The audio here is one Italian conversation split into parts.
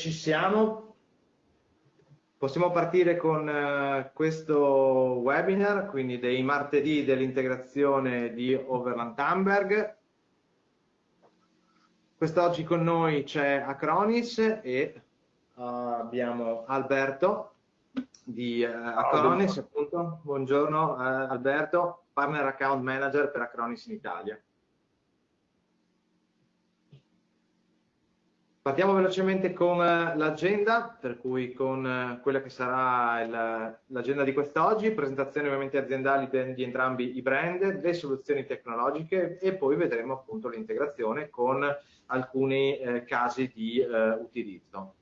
ci siamo. Possiamo partire con uh, questo webinar, quindi dei martedì dell'integrazione di Overland Hamburg. Quest'oggi con noi c'è Acronis e uh, abbiamo Alberto di uh, Acronis, appunto. Buongiorno Alberto, Partner Account Manager per Acronis in Italia. Partiamo velocemente con eh, l'agenda, per cui con eh, quella che sarà l'agenda di quest'oggi, presentazioni ovviamente aziendali di entrambi i brand, le soluzioni tecnologiche e poi vedremo appunto l'integrazione con alcuni eh, casi di eh, utilizzo.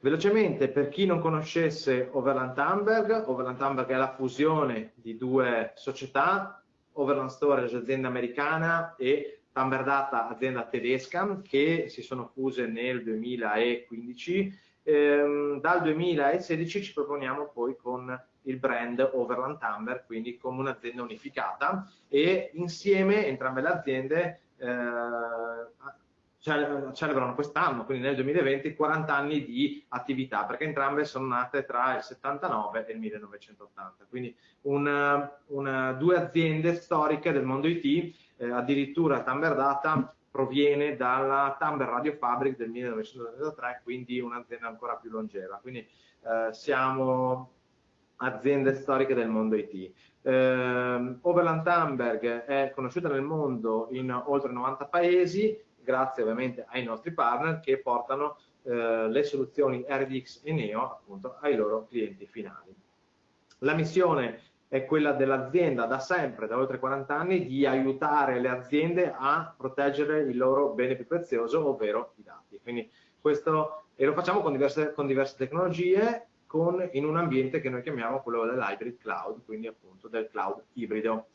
Velocemente, per chi non conoscesse Overland Hamburg, Overland Hamburg è la fusione di due società, Overland Storage, azienda americana, e Tamberdata, azienda tedesca, che si sono fuse nel 2015. Ehm, dal 2016 ci proponiamo poi con il brand Overland Tamber, quindi come un'azienda unificata e insieme entrambe le aziende eh, celebrano quest'anno, quindi nel 2020, 40 anni di attività, perché entrambe sono nate tra il 79 e il 1980. Quindi una, una, due aziende storiche del mondo IT eh, addirittura Tamber Data proviene dalla Tamber Radio Fabric del 1993, quindi un'azienda ancora più longeva. Quindi eh, siamo aziende storiche del mondo IT. Eh, Overland Tamberg è conosciuta nel mondo in oltre 90 paesi, grazie ovviamente ai nostri partner che portano eh, le soluzioni RDX e Neo appunto ai loro clienti finali. La missione è quella dell'azienda da sempre, da oltre 40 anni, di aiutare le aziende a proteggere il loro bene più prezioso, ovvero i dati. Quindi questo, e lo facciamo con diverse, con diverse tecnologie, con, in un ambiente che noi chiamiamo quello dell'hybrid cloud, quindi appunto del cloud ibrido.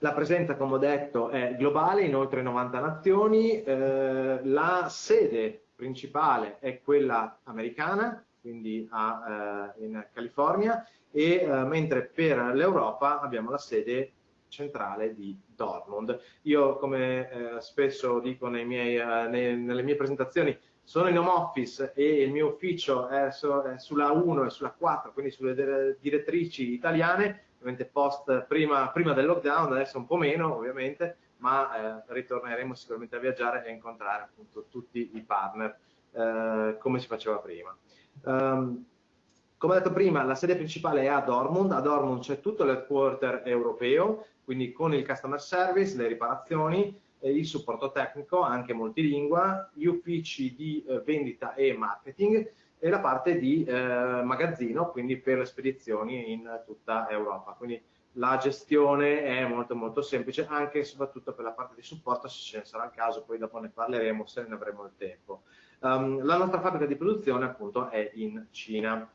La presenza, come ho detto, è globale in oltre 90 nazioni, eh, la sede principale è quella americana, quindi a, eh, in California, e eh, mentre per l'Europa abbiamo la sede centrale di Dortmund. Io, come eh, spesso dico miei, eh, nei, nelle mie presentazioni, sono in home office e il mio ufficio è, su, è sulla 1 e sulla 4, quindi sulle direttrici italiane, ovviamente post prima, prima, del lockdown, adesso un po' meno ovviamente, ma eh, ritorneremo sicuramente a viaggiare e incontrare appunto tutti i partner eh, come si faceva prima. Um, come detto prima, la sede principale è a Dortmund, a Dortmund c'è tutto l'headquarter europeo, quindi con il customer service, le riparazioni, il supporto tecnico, anche multilingua, gli uffici di eh, vendita e marketing e la parte di eh, magazzino, quindi per le spedizioni in tutta Europa. Quindi la gestione è molto molto semplice, anche e soprattutto per la parte di supporto, se ce ne sarà il caso, poi dopo ne parleremo se ne avremo il tempo. Um, la nostra fabbrica di produzione appunto è in Cina.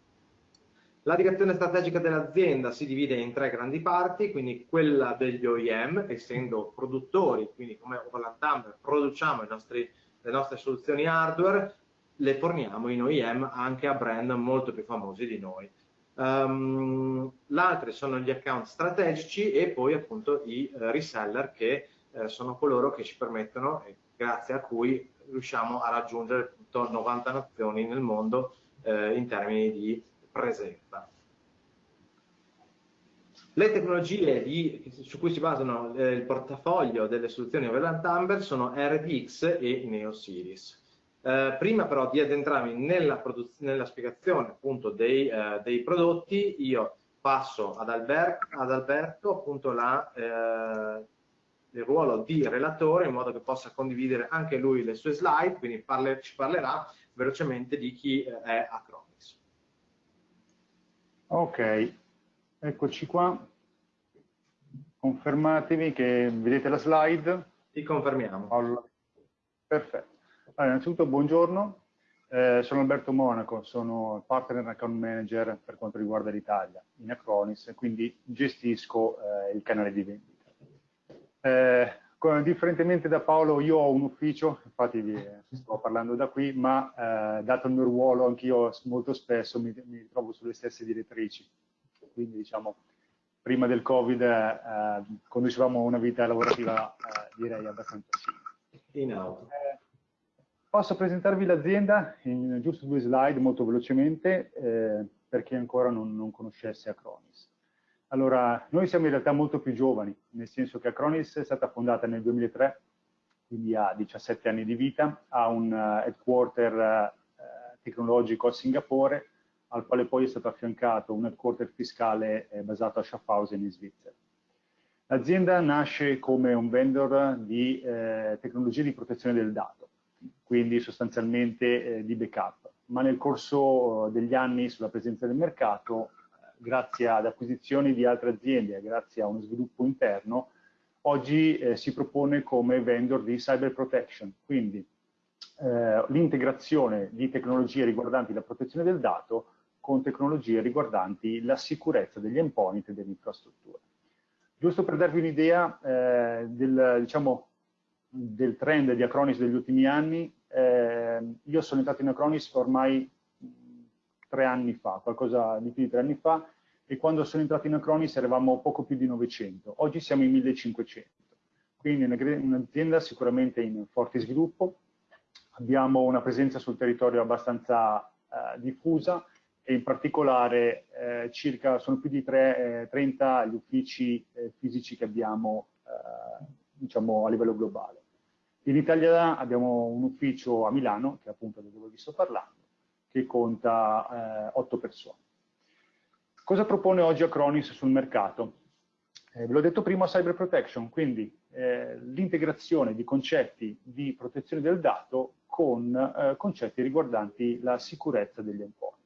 La direzione strategica dell'azienda si divide in tre grandi parti, quindi quella degli OEM, essendo produttori, quindi come Overland produciamo nostri, le nostre soluzioni hardware, le forniamo in OEM anche a brand molto più famosi di noi. Um, L'altro sono gli account strategici e poi appunto i uh, reseller che uh, sono coloro che ci permettono, e grazie a cui riusciamo a raggiungere 90 nazioni nel mondo uh, in termini di presenza. Le tecnologie di, su cui si basano eh, il portafoglio delle soluzioni Overland Amber sono RDX e NeoSeries. Eh, prima però di addentrarmi nella, nella spiegazione appunto dei, eh, dei, prodotti, io passo ad, Albert, ad Alberto appunto la, eh, il ruolo di relatore in modo che possa condividere anche lui le sue slide, quindi parle, ci parlerà velocemente di chi eh, è Acron. Ok, eccoci qua. Confermatevi che vedete la slide. Ti confermiamo. Allora, perfetto. Allora, innanzitutto buongiorno, eh, sono Alberto Monaco, sono partner account manager per quanto riguarda l'Italia in Acronis, quindi gestisco eh, il canale di vendita. Eh, differentemente da Paolo, io ho un ufficio, infatti vi sto parlando da qui, ma eh, dato il mio ruolo anch'io molto spesso mi, mi, trovo sulle stesse direttrici. Quindi diciamo, prima del Covid eh, conducevamo una vita lavorativa eh, direi abbastanza simile. Eh, posso presentarvi l'azienda in giusto due slide molto velocemente eh, per chi ancora non, non conoscesse Acronis. Allora, noi siamo in realtà molto più giovani, nel senso che Acronis è stata fondata nel 2003, quindi ha 17 anni di vita, ha un uh, headquarter uh, tecnologico a Singapore, al quale poi è stato affiancato un headquarter fiscale eh, basato a Schaffhausen in Svizzera. L'azienda nasce come un vendor di eh, tecnologie di protezione del dato, quindi sostanzialmente eh, di backup, ma nel corso degli anni sulla presenza del mercato, eh, grazie ad acquisizioni di altre aziende, grazie a uno sviluppo interno, oggi eh, si propone come vendor di cyber protection, quindi eh, l'integrazione di tecnologie riguardanti la protezione del dato con tecnologie riguardanti la sicurezza degli endpoint e dell'infrastruttura. Giusto per darvi un'idea eh, del, diciamo, del, trend di Acronis degli ultimi anni, eh, io sono entrato in Acronis ormai tre anni fa, qualcosa di più di tre anni fa, e quando sono entrato in Acronis eravamo poco più di 900, oggi siamo in 1500. Quindi un'azienda sicuramente in forte sviluppo, abbiamo una presenza sul territorio abbastanza eh, diffusa, e in particolare eh, circa, sono più di tre, eh, 30 gli uffici eh, fisici che abbiamo eh, diciamo, a livello globale. In Italia abbiamo un ufficio a Milano, che è appunto dove vi sto parlando, che conta 8 eh, persone. Cosa propone oggi Acronis sul mercato? Eh, ve l'ho detto prima, cyber protection, quindi l'integrazione di concetti di protezione del dato con concetti riguardanti la sicurezza degli endpoint.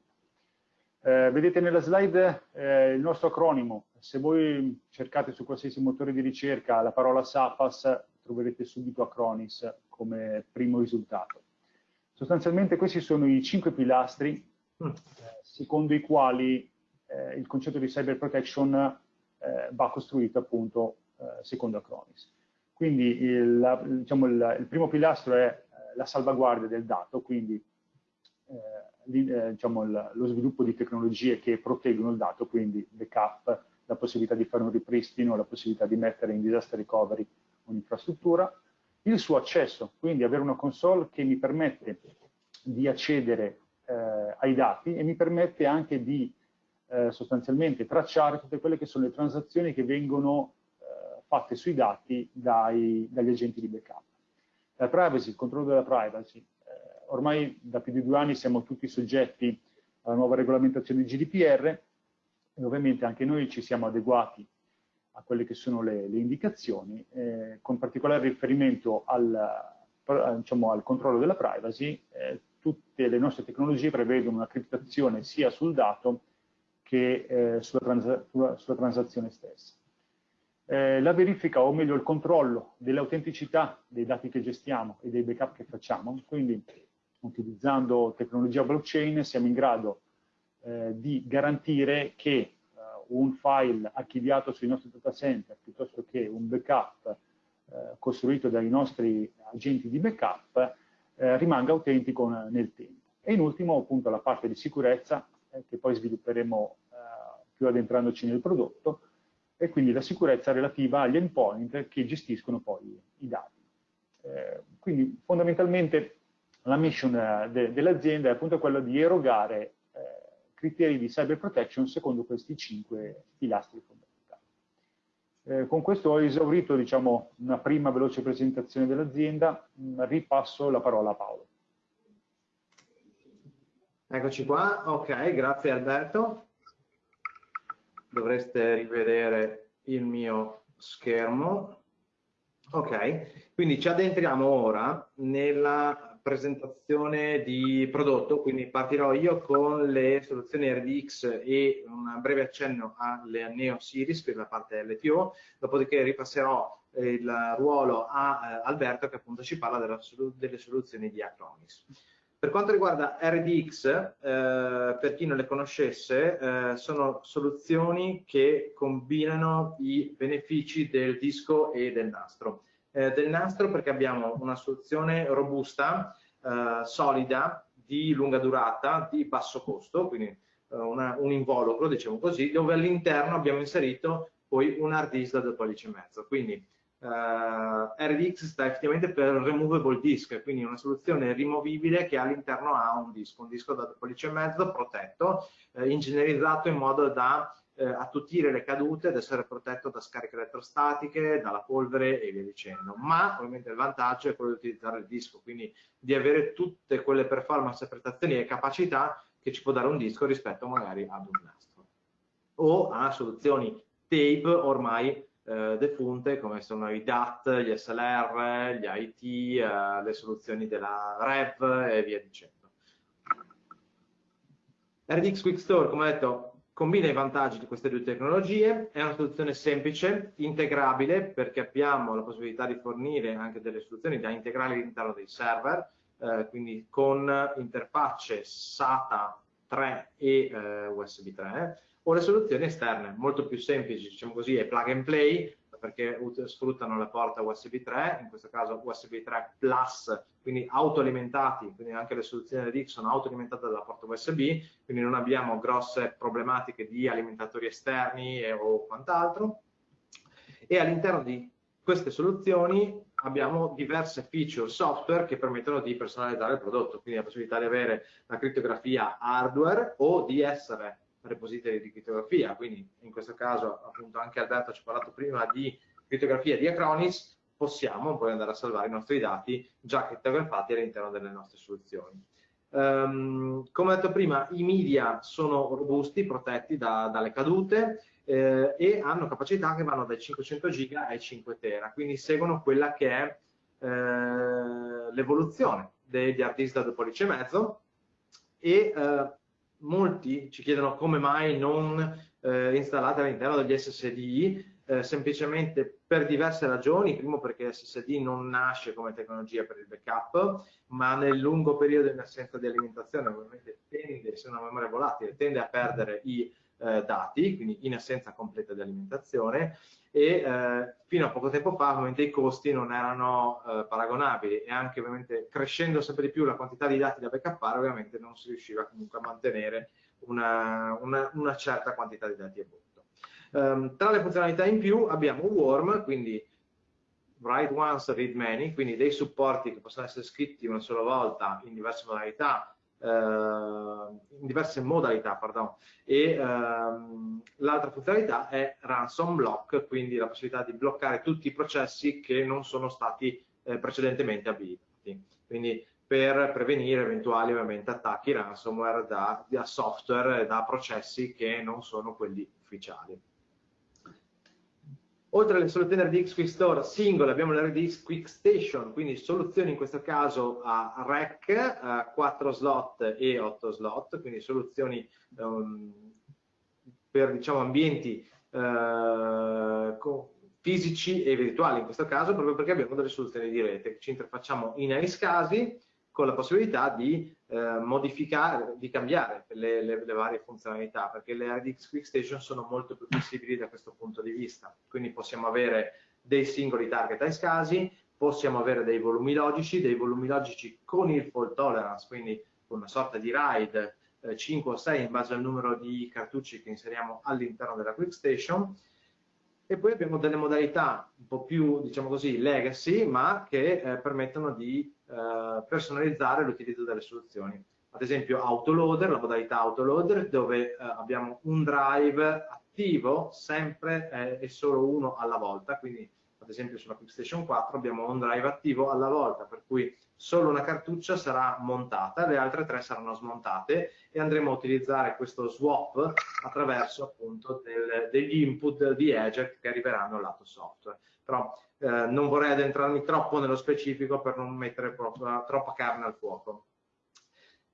Eh, vedete nella slide eh, il nostro acronimo, se voi cercate su qualsiasi motore di ricerca la parola SAPAS troverete subito Acronis come primo risultato. Sostanzialmente questi sono i cinque pilastri mm. eh, secondo i quali eh, il concetto di cyber protection eh, va costruito appunto eh, secondo Acronis. Quindi il, la, diciamo, il, il, primo pilastro è la salvaguardia del dato, quindi eh, diciamo, lo sviluppo di tecnologie che proteggono il dato, quindi backup, la possibilità di fare un ripristino, la possibilità di mettere in disaster recovery un'infrastruttura, il suo accesso, quindi avere una console che mi permette di accedere eh, ai dati e mi permette anche di eh, sostanzialmente tracciare tutte quelle che sono le transazioni che vengono eh, fatte sui dati dai, dagli agenti di backup. La privacy, il controllo della privacy, ormai da più di due anni siamo tutti soggetti alla nuova regolamentazione GDPR e ovviamente anche noi ci siamo adeguati a quelle che sono le, le indicazioni, eh, con particolare riferimento al, diciamo, al, controllo della privacy, eh, tutte le nostre tecnologie prevedono una criptazione sia sul dato che eh, sulla, trans sulla, transazione stessa. Eh, la verifica, o meglio il controllo dell'autenticità dei dati che gestiamo e dei backup che facciamo, quindi utilizzando tecnologia blockchain siamo in grado eh, di garantire che eh, un file archiviato sui nostri data center piuttosto che un backup eh, costruito dai nostri agenti di backup eh, rimanga autentico nel tempo. E in ultimo appunto la parte di sicurezza eh, che poi svilupperemo eh, più addentrandoci nel prodotto e quindi la sicurezza relativa agli endpoint che gestiscono poi i dati. quindi fondamentalmente la mission eh, de, dell'azienda è appunto quella di erogare eh, criteri di cyber protection secondo questi cinque pilastri fondamentali. Eh, con questo ho esaurito diciamo, una prima veloce presentazione dell'azienda, mm, ripasso la parola a Paolo. Eccoci qua, ok, grazie Alberto. Dovreste rivedere il mio schermo. Ok, quindi ci addentriamo ora nella presentazione di prodotto, quindi partirò io con le soluzioni RDX e un breve accenno alle Neo Series per la parte LTO, dopodiché ripasserò il ruolo a eh, Alberto che appunto ci parla delle soluzioni di Acronis. Per quanto riguarda RDX, eh, per chi non le conoscesse, eh, sono soluzioni che combinano i benefici del disco e del nastro eh, del nastro perché abbiamo una soluzione robusta, eh, solida, di lunga durata, di basso costo, quindi eh, una, un involucro, diciamo così, dove all'interno abbiamo inserito poi un hard disk da 2 pollici e mezzo. Quindi Uh, RDX sta effettivamente per Removable Disk, quindi una soluzione rimovibile che all'interno ha un disco, un disco da pollice e mezzo protetto, eh, ingegnerizzato in modo da eh, attutire le cadute ed essere protetto da scariche elettrostatiche, dalla polvere e via dicendo. Ma ovviamente il vantaggio è quello di utilizzare il disco, quindi di avere tutte quelle performance, prestazioni e capacità che ci può dare un disco rispetto magari ad un nastro. O a soluzioni tape ormai eh, defunte come sono i DAT, gli SLR, gli IT, eh, le soluzioni della REV e via dicendo. RDX Quick Store, come detto, combina i vantaggi di queste due tecnologie, è una soluzione semplice, integrabile, perché abbiamo la possibilità di fornire anche delle soluzioni da integrare all'interno dei server, eh, quindi con interfacce SATA 3 e eh, USB 3, o le soluzioni esterne, molto più semplici, diciamo così, è plug and play, perché sfruttano la porta USB 3, in questo caso USB 3 Plus, quindi autoalimentati, quindi anche le soluzioni RX sono autoalimentate dalla porta USB, quindi non abbiamo grosse problematiche di alimentatori esterni e, o quant'altro. E all'interno di queste soluzioni abbiamo diverse feature software che permettono di personalizzare il prodotto, quindi la possibilità di avere la crittografia hardware o di essere repository di crittografia, quindi in questo caso appunto anche Alberto ci ha parlato prima di crittografia di Acronis, possiamo poi andare a salvare i nostri dati già crittografati all'interno delle nostre soluzioni. Um, come detto prima, i media sono robusti, protetti da, dalle cadute eh, e hanno capacità che vanno dai 500 giga ai 5 tera, quindi seguono quella che è eh, l'evoluzione degli hard disk da 2 pollici e mezzo e eh, molti ci chiedono come mai non eh, installate all'interno degli SSD, eh, semplicemente per diverse ragioni, primo perché SSD non nasce come tecnologia per il backup, ma nel lungo periodo in assenza di alimentazione ovviamente tende, se una memoria volatile, tende a perdere i eh, dati, quindi in assenza completa di alimentazione e eh, fino a poco tempo fa ovviamente i costi non erano eh, paragonabili e anche ovviamente crescendo sempre di più la quantità di dati da backuppare ovviamente non si riusciva comunque a mantenere una, una, una certa quantità di dati a bordo. Um, tra le funzionalità in più abbiamo Worm, quindi write once, read many, quindi dei supporti che possono essere scritti una sola volta in diverse modalità in diverse modalità, pardon. e ehm, l'altra funzionalità è ransom block, quindi la possibilità di bloccare tutti i processi che non sono stati eh, precedentemente abilitati. Quindi per prevenire eventuali ovviamente attacchi ransomware da, da software da processi che non sono quelli ufficiali. Oltre alle soluzioni RDX Quick Store singole abbiamo l'RDX Quick Station, quindi soluzioni in questo caso a rack, a 4 slot e 8 slot, quindi soluzioni um, per diciamo, ambienti uh, fisici e virtuali in questo caso, proprio perché abbiamo delle soluzioni di rete. Ci interfacciamo in casi con la possibilità di eh, modificare, di cambiare le, le, le, varie funzionalità, perché le RDX Quick Station sono molto più flessibili da questo punto di vista. Quindi possiamo avere dei singoli target ice casi, possiamo avere dei volumi logici, dei volumi logici con il fault tolerance, quindi una sorta di RAID eh, 5 o 6 in base al numero di cartucci che inseriamo all'interno della Quick Station, e poi abbiamo delle modalità un po' più, diciamo così, legacy, ma che eh, permettono di eh, personalizzare l'utilizzo delle soluzioni. Ad esempio autoloader, la modalità autoloader, dove eh, abbiamo un drive attivo sempre eh, e solo uno alla volta, quindi ad esempio sulla QuickStation 4 abbiamo un drive attivo alla volta, per cui solo una cartuccia sarà montata, le altre tre saranno smontate e andremo a utilizzare questo swap attraverso appunto del, degli input di eject che arriveranno al lato software. Però eh, non vorrei addentrarmi troppo nello specifico per non mettere troppa, troppa carne al fuoco.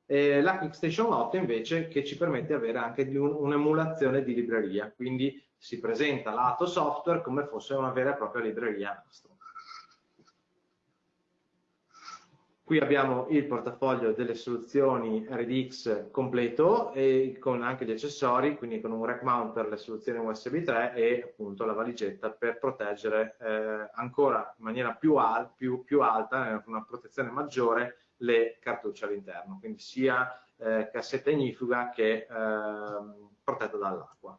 E la QuickStation 8 invece che ci permette di avere anche un'emulazione di libreria, quindi si presenta lato software come fosse una vera e propria libreria nastro. Qui abbiamo il portafoglio delle soluzioni RDX completo e con anche gli accessori, quindi con un rack mount per le soluzioni USB 3 e appunto la valigetta per proteggere eh, ancora in maniera più, al, più, più alta, eh, con una protezione maggiore, le cartucce all'interno, quindi sia eh, cassetta ignifuga che eh, protetta dall'acqua.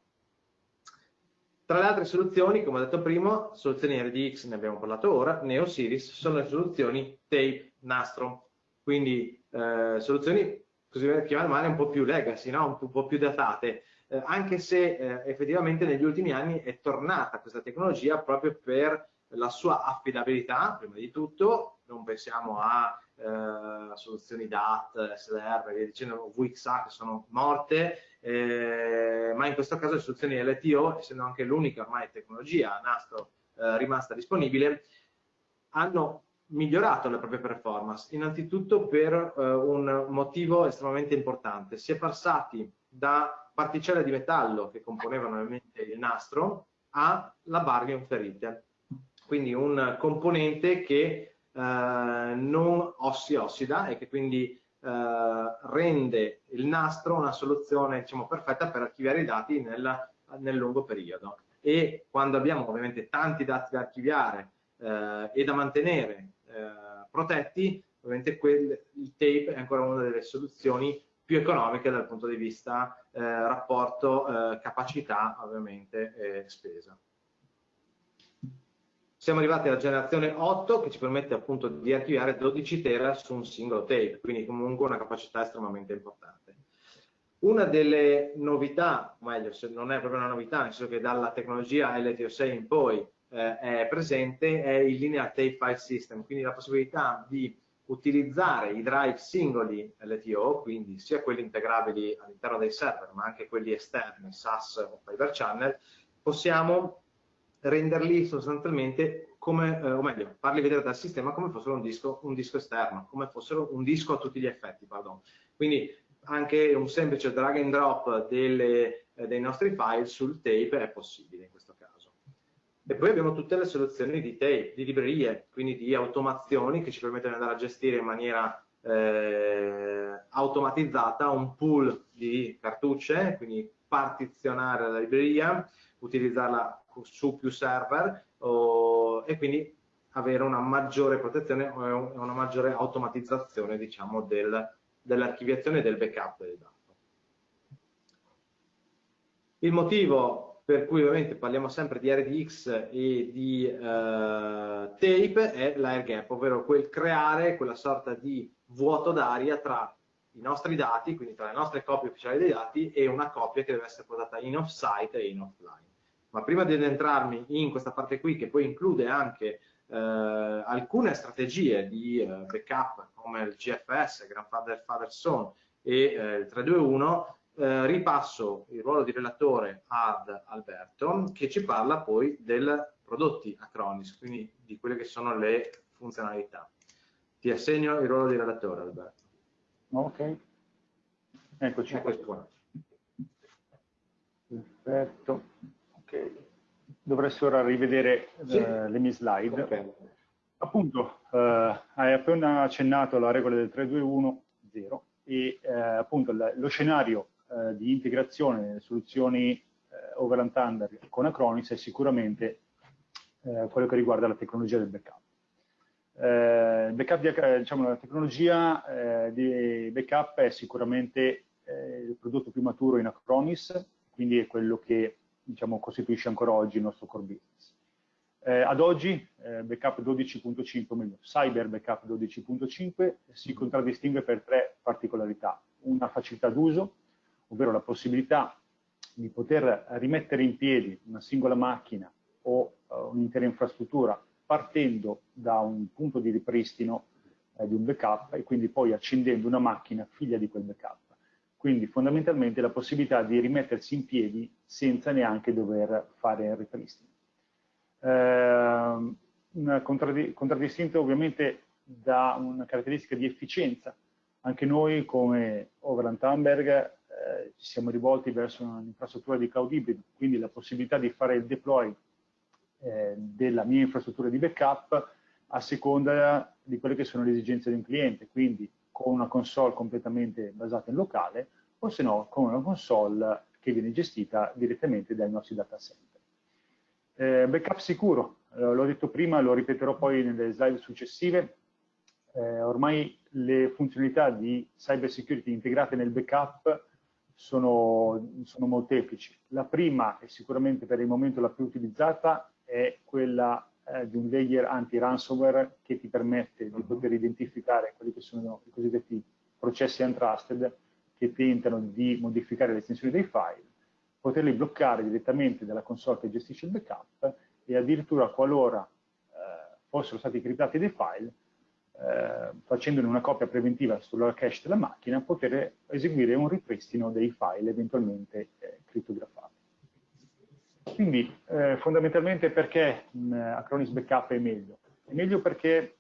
Tra le altre soluzioni, come ho detto prima, soluzioni RDX, ne abbiamo parlato ora, Neo Series, sono le soluzioni tape nastro, quindi eh, soluzioni così chiamate un po' più legacy, no? un po' più datate, eh, anche se eh, effettivamente negli ultimi anni è tornata questa tecnologia proprio per la sua affidabilità, prima di tutto, non pensiamo a eh, soluzioni DAT, SDR, via dicendo, VXA che sono morte, eh, ma in questo caso le soluzioni LTO, essendo anche l'unica ormai tecnologia nastro eh, rimasta disponibile, hanno migliorato le proprie performance, innanzitutto per eh, un motivo estremamente importante. Si è passati da particelle di metallo che componevano ovviamente il nastro alla barrium ferrite, quindi un componente che eh, non si ossida e che quindi eh, rende il nastro una soluzione diciamo, perfetta per archiviare i dati nel, nel lungo periodo. E quando abbiamo ovviamente tanti dati da archiviare eh, e da mantenere protetti, ovviamente quel, il tape è ancora una delle soluzioni più economiche dal punto di vista eh, rapporto eh, capacità ovviamente e spesa. Siamo arrivati alla generazione 8 che ci permette appunto di archiviare 12 tera su un singolo tape, quindi comunque una capacità estremamente importante. Una delle novità, o meglio, se non è proprio una novità, nel senso che dalla tecnologia LTO6 in poi eh, è presente, è il Linear Tape File System, quindi la possibilità di utilizzare i drive singoli LTO, quindi sia quelli integrabili all'interno dei server, ma anche quelli esterni, SAS o Fiber Channel, possiamo renderli sostanzialmente come, eh, o meglio, farli vedere dal sistema come fossero un disco, un disco esterno, come fossero un disco a tutti gli effetti, pardon. Quindi anche un semplice drag and drop delle, eh, dei nostri file sul tape è possibile. E poi abbiamo tutte le soluzioni di tape, di librerie, quindi di automazioni che ci permettono di andare a gestire in maniera eh, automatizzata un pool di cartucce, quindi partizionare la libreria, utilizzarla su più server o, e quindi avere una maggiore protezione e una maggiore automatizzazione diciamo, del, dell'archiviazione e del backup del dato. Il motivo per cui ovviamente parliamo sempre di RDX e di uh, tape è l'air gap, ovvero quel creare quella sorta di vuoto d'aria tra i nostri dati, quindi tra le nostre copie ufficiali dei dati e una copia che deve essere portata in off-site e in offline. Ma prima di addentrarmi in questa parte qui, che poi include anche eh, alcune strategie di eh, backup come il GFS, Grandfather Father Son e eh, il 321, eh, ripasso il ruolo di relatore ad Alberto che ci parla poi dei prodotti Acronis, quindi di quelle che sono le funzionalità. Ti assegno il ruolo di relatore Alberto. Ok, eccoci qua. Perfetto dovresti ora rivedere sì. uh, le mie slide. Okay. Appunto, uh, hai appena accennato alla regola del 3-2-1-0 e uh, appunto lo scenario di integrazione delle soluzioni Overland Thunder con Acronis è sicuramente quello che riguarda la tecnologia del backup. Eh, backup di, diciamo, la tecnologia eh, di backup è sicuramente eh, il prodotto più maturo in Acronis, quindi è quello che diciamo, costituisce ancora oggi il nostro core business. Eh, ad oggi eh, Backup 12.5, o meglio, Cyber Backup 12.5 si contraddistingue per tre particolarità. Una facilità d'uso, ovvero la possibilità di poter rimettere in piedi una singola macchina o uh, un'intera infrastruttura partendo da un punto di ripristino eh, di un backup e quindi poi accendendo una macchina figlia di quel backup. Quindi fondamentalmente la possibilità di rimettersi in piedi senza neanche dover fare il ripristino. Eh, contraddistinto ovviamente da una caratteristica di efficienza. Anche noi come Overland Thunberg eh, ci siamo rivolti verso un'infrastruttura di cloud hybrid, quindi la possibilità di fare il deploy eh, della mia infrastruttura di backup a seconda di quelle che sono le esigenze di un cliente. Quindi con una console completamente basata in locale o se no con una console che viene gestita direttamente dai nostri data center. Eh, backup sicuro, eh, l'ho detto prima, lo ripeterò poi nelle slide successive, eh, ormai le funzionalità di cyber security integrate nel backup sono, sono molteplici. La prima, e sicuramente per il momento la più utilizzata, è quella eh, di un layer anti-ransomware che ti permette di poter identificare quelli che sono i cosiddetti processi untrusted che tentano di modificare le estensioni dei file, poterli bloccare direttamente dalla console che gestisce il backup e addirittura qualora eh, fossero stati criptati dei file, eh, facendone una copia preventiva sulla cache della macchina, poter eseguire un ripristino dei file eventualmente eh, crittografati. Quindi eh, fondamentalmente perché mh, Acronis Backup è meglio? È meglio perché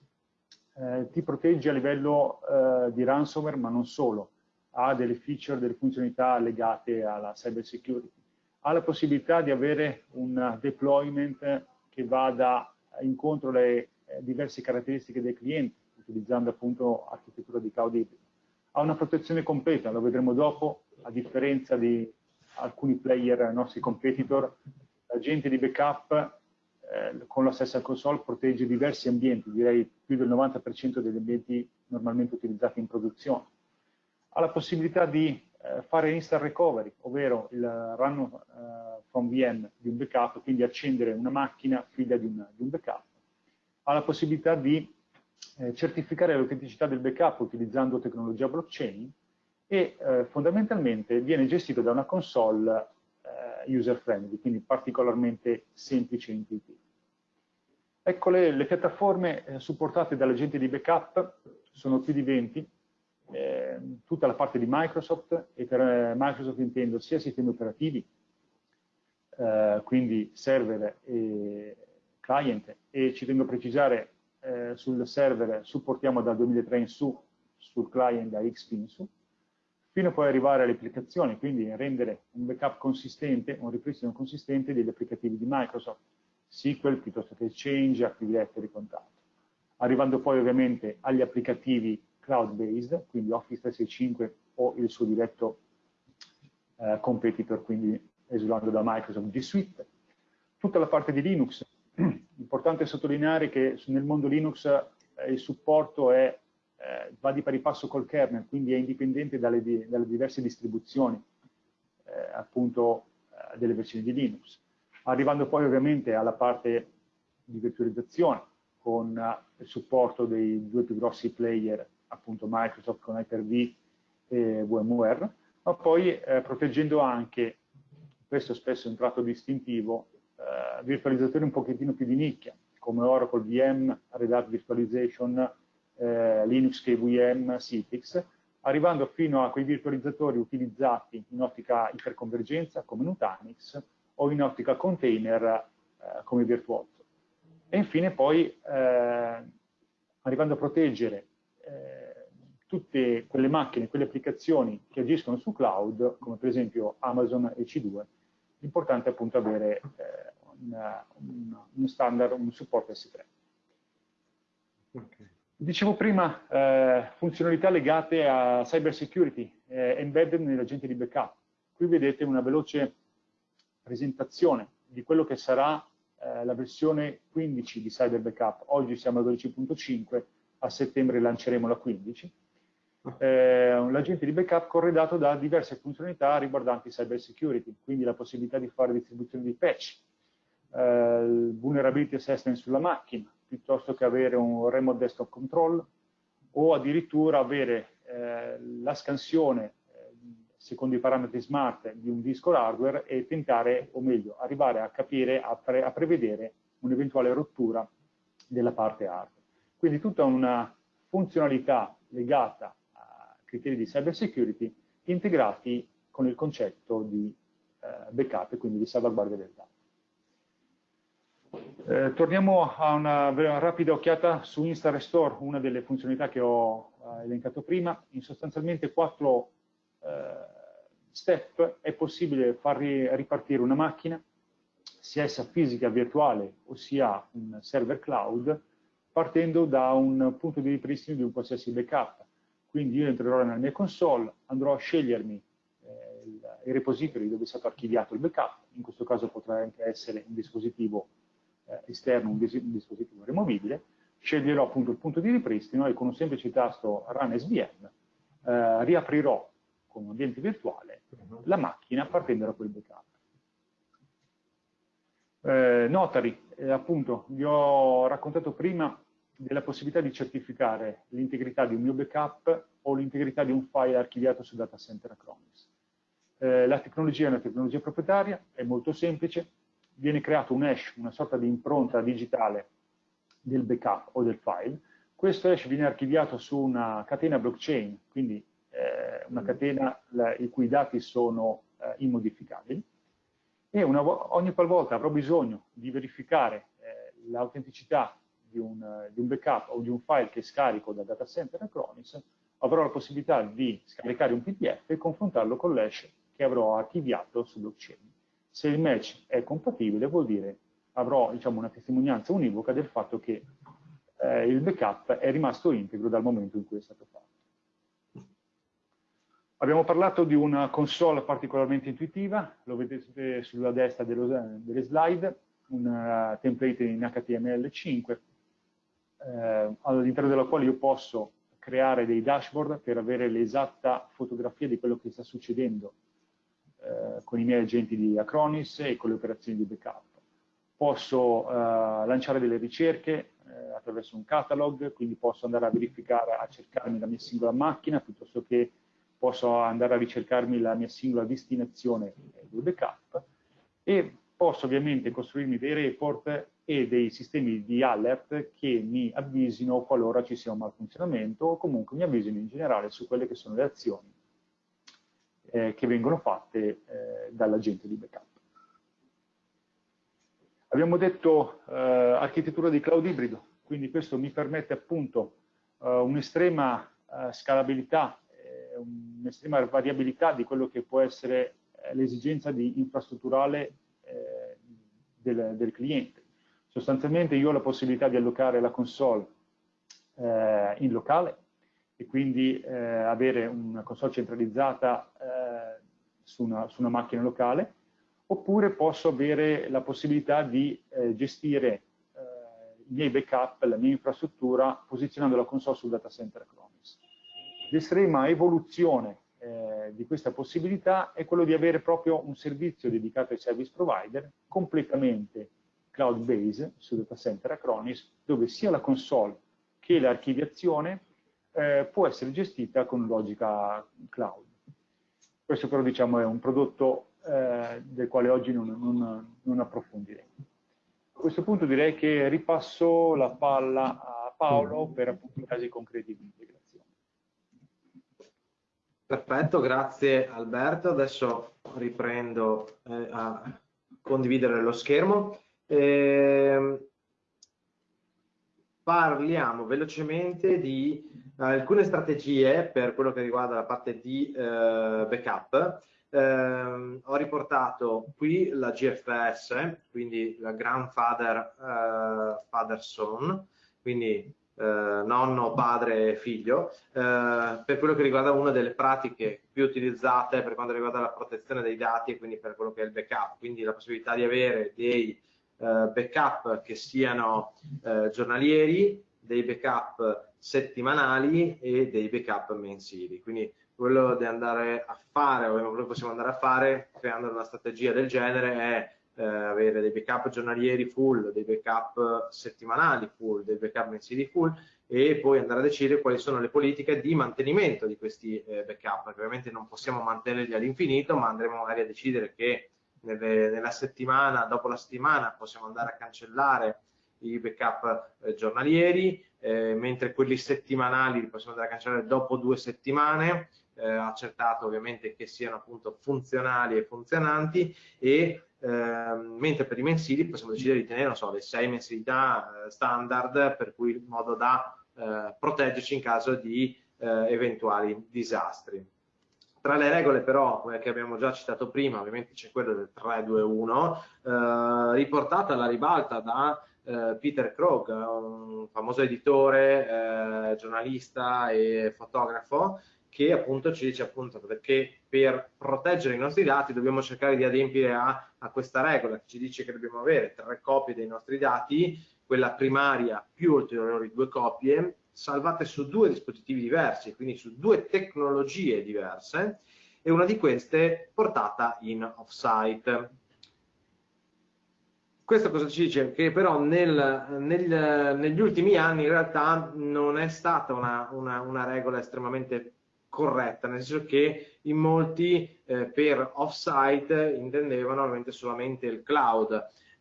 eh, ti protegge a livello eh, di ransomware, ma non solo, ha delle feature, delle funzionalità legate alla cyber security, ha la possibilità di avere un deployment che vada incontro alle eh, diverse caratteristiche del cliente, utilizzando appunto architettura di cloud. Ha una protezione completa, lo vedremo dopo, a differenza di alcuni player, nostri competitor, l'agente di backup eh, con la stessa console protegge diversi ambienti, direi più del 90% degli ambienti normalmente utilizzati in produzione. Ha la possibilità di eh, fare instant recovery, ovvero il run uh, from VM di un backup, quindi accendere una macchina figlia di un, di un backup. Ha la possibilità di eh, certificare l'autenticità del backup utilizzando tecnologia blockchain e eh, fondamentalmente viene gestito da una console eh, user friendly, quindi particolarmente semplice e intuitivo. Ecco le, piattaforme eh, supportate dall'agente di backup, sono più di 20, eh, tutta la parte di Microsoft, e per eh, Microsoft intendo sia sistemi operativi, quindi server e client, e ci tengo a precisare eh, sul server supportiamo dal 2003 in su, sul client da XP in su, fino a poi arrivare alle applicazioni, quindi rendere un backup consistente, un ripristino consistente degli applicativi di Microsoft, SQL piuttosto che Exchange, Active Directory e quant'altro. Arrivando poi ovviamente agli applicativi cloud-based, quindi Office 365 o il suo diretto eh, competitor, quindi esulando da Microsoft G Suite. Tutta la parte di Linux, importante sottolineare che nel mondo Linux eh, il supporto è eh, va di pari passo col kernel, quindi è indipendente dalle, di, dalle diverse distribuzioni eh, appunto eh, delle versioni di Linux. Arrivando poi ovviamente alla parte di virtualizzazione con eh, il supporto dei due più grossi player, appunto Microsoft con Hyper-V e VMware, ma poi eh, proteggendo anche, questo spesso è un tratto distintivo, virtualizzatori un pochettino più di nicchia, come Oracle VM, Red Hat Virtualization, eh, Linux KVM, Citrix, arrivando fino a quei virtualizzatori utilizzati in ottica iperconvergenza come Nutanix o in ottica container eh, come Virtuoso. E infine poi eh, arrivando a proteggere eh, tutte quelle macchine, quelle applicazioni che agiscono su cloud, come per esempio Amazon EC2, l'importante è appunto avere eh, una, una, un standard, un supporto S3. Okay. Dicevo prima, eh, funzionalità legate a cyber security, eh, embedded nell'agente di backup. Qui vedete una veloce presentazione di quello che sarà eh, la versione 15 di cyber backup. Oggi siamo al 12.5, a settembre lanceremo la 15. Eh, l'agente di backup corredato da diverse funzionalità riguardanti cyber security, quindi la possibilità di fare distribuzione di patch, eh, vulnerability assessment sulla macchina, piuttosto che avere un remote desktop control o addirittura avere eh, la scansione eh, secondo i parametri smart di un disco hardware e tentare, o meglio, arrivare a capire, a, pre a prevedere un'eventuale rottura della parte hardware. Quindi tutta una funzionalità legata a criteri di cyber security integrati con il concetto di eh, backup e quindi di salvaguardia del dato. Eh, torniamo a una, una, rapida occhiata su Insta Restore, una delle funzionalità che ho eh, elencato prima. In sostanzialmente quattro eh, step è possibile far ripartire una macchina, sia essa fisica, virtuale, ossia un server cloud, partendo da un punto di ripristino di un qualsiasi backup. Quindi io entrerò nella mia console, andrò a scegliermi eh, il, i repository dove è stato archiviato il backup, in questo caso potrà anche essere un dispositivo eh, esterno un, un, dispositivo rimovibile, sceglierò appunto il punto di ripristino e con un semplice tasto Run SVM eh, riaprirò con un ambiente virtuale uh-huh. la macchina partendo da quel backup. Eh, Notary, eh, appunto, vi ho raccontato prima della possibilità di certificare l'integrità di un mio backup o l'integrità di un file archiviato su data center Acronis. Eh, la tecnologia è una tecnologia proprietaria, è molto semplice, viene creato un hash, una sorta di impronta digitale del backup o del file, questo hash viene archiviato su una catena blockchain, quindi eh, una catena la, i cui dati sono eh, immodificabili, e una, ogni qualvolta avrò bisogno di verificare eh, l'autenticità di, di un, backup o di un file che scarico da data center Acronis, avrò la possibilità di scaricare un PDF e confrontarlo con l'hash che avrò archiviato su blockchain. Se il match è compatibile vuol dire avrò diciamo, una testimonianza univoca del fatto che eh, il backup è rimasto integro dal momento in cui è stato fatto. Abbiamo parlato di una console particolarmente intuitiva, lo vedete sulla destra dello, delle slide, un template in HTML5, eh, all'interno della quale io posso creare dei dashboard per avere l'esatta fotografia di quello che sta succedendo eh, con i miei agenti di Acronis e con le operazioni di backup. Posso eh, lanciare delle ricerche eh, attraverso un catalog, quindi posso andare a verificare, a cercarmi la mia singola macchina, piuttosto che posso andare a ricercarmi la mia singola destinazione del backup e posso ovviamente costruirmi dei report e dei sistemi di alert che mi avvisino qualora ci sia un malfunzionamento o comunque mi avvisino in generale su quelle che sono le azioni eh, che vengono fatte eh, dall'agente di backup. Abbiamo detto eh, architettura di cloud ibrido, quindi questo mi permette appunto eh, un'estrema eh, scalabilità, eh, un'estrema variabilità di quello che può essere l'esigenza di infrastrutturale del, del, cliente. Sostanzialmente io ho la possibilità di allocare la console in locale, e quindi eh, avere una console centralizzata eh, su, una, su, una, macchina locale, oppure posso avere la possibilità di eh, gestire eh, i miei backup, la mia infrastruttura, posizionando la console sul data center Acronis. L'estrema evoluzione eh, di questa possibilità è quello di avere proprio un servizio dedicato ai service provider completamente cloud-based sul data center Acronis, dove sia la console che l'archiviazione eh, può essere gestita con logica cloud. Questo però diciamo, è un prodotto eh, del quale oggi non, non, non, approfondiremo. A questo punto direi che ripasso la palla a Paolo per appunto i casi concreti di integrazione. Perfetto, grazie Alberto. Adesso riprendo eh, a condividere lo schermo. Eh, parliamo velocemente di alcune strategie per quello che riguarda la parte di eh, backup. Eh, ho riportato qui la GFS, quindi la Grandfather eh, Father Son, quindi eh, nonno, padre e figlio, eh, per quello che riguarda una delle pratiche più utilizzate per quanto riguarda la protezione dei dati e quindi per quello che è il backup, quindi la possibilità di avere dei eh, backup che siano giornalieri, dei backup settimanali e dei backup mensili. Quindi quello da andare a fare, o quello che possiamo andare a fare creando una strategia del genere è eh, avere dei backup giornalieri full, dei backup settimanali full, dei backup mensili full e poi andare a decidere quali sono le politiche di mantenimento di questi eh, backup, perché ovviamente non possiamo mantenerli all'infinito, ma andremo magari a decidere che nelle, nella settimana, dopo la settimana, possiamo andare a cancellare i backup eh, giornalieri, eh, mentre quelli settimanali li possiamo andare a cancellare dopo due settimane, eh, accertato ovviamente che siano appunto funzionali e funzionanti e ehm, mentre per i mensili possiamo decidere di tenere, non so, le sei mensilità eh, standard per cui in modo da proteggerci in caso di eventuali disastri. Tra le regole però, che abbiamo già citato prima, ovviamente c'è quello del 3-2-1, eh, riportata alla ribalta da eh, Peter Krog, un famoso editore, eh, giornalista e fotografo, che appunto ci dice appunto che per proteggere i nostri dati dobbiamo cercare di adempiere a, a questa regola che ci dice che dobbiamo avere tre copie dei nostri dati, quella primaria più ulteriori due copie, salvate su due dispositivi diversi, quindi su due tecnologie diverse, e una di queste portata in off-site. Questo cosa ci dice? Che però nel, nel, negli ultimi anni in realtà non è stata una, una, una regola estremamente corretta, nel senso che in molti eh, per off-site intendevano ovviamente solamente il cloud.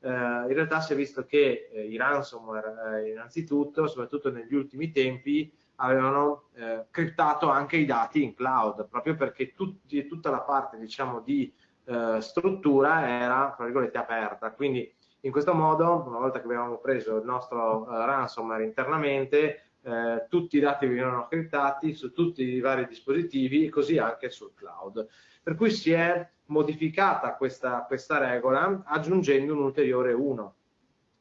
Eh, in realtà si è visto che eh, i ransomware, eh, innanzitutto, soprattutto negli ultimi tempi, avevano eh, criptato anche i dati in cloud, proprio perché tutti, tutta la parte diciamo, di eh, struttura era, aperta. Quindi in questo modo, una volta che avevamo preso il nostro ransomware internamente, eh, tutti i dati venivano criptati su tutti i vari dispositivi e così anche sul cloud. Per cui si è modificata questa, questa regola aggiungendo un ulteriore 1,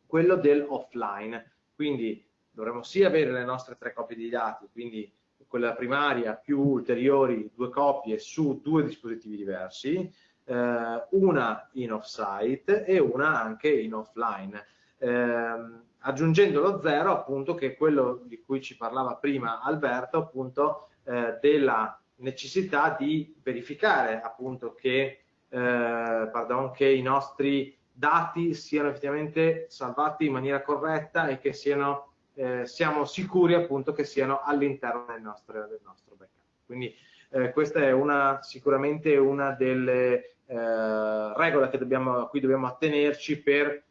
quello dell'offline. Quindi dovremmo sì avere le nostre tre copie di dati, quindi quella primaria più ulteriori due copie su due dispositivi diversi, eh, una in off-site e una anche in offline. Eh, aggiungendo lo zero appunto che è quello di cui ci parlava prima Alberto appunto eh, della necessità di verificare appunto che, eh, pardon, che i nostri dati siano effettivamente salvati in maniera corretta e che siano, eh, siamo sicuri appunto che siano all'interno del del nostro backup. Quindi eh, questa è una, sicuramente una delle eh, regole dobbiamo, a cui dobbiamo attenerci per